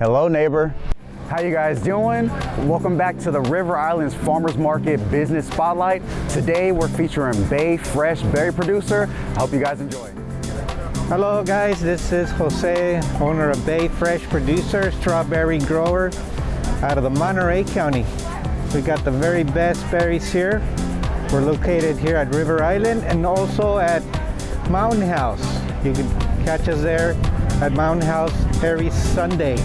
Hello, neighbor. How you guys doing? Welcome back to the River Islands Farmers Market Business Spotlight. Today we're featuring Bay Fresh Berry Producer. I hope you guys enjoy. Hello guys, this is Jose, owner of Bay Fresh Producer, strawberry grower out of the Monterey County. We got the very best berries here. We're located here at River Island and also at Mountain House. You can catch us there at Mountain House every Sunday.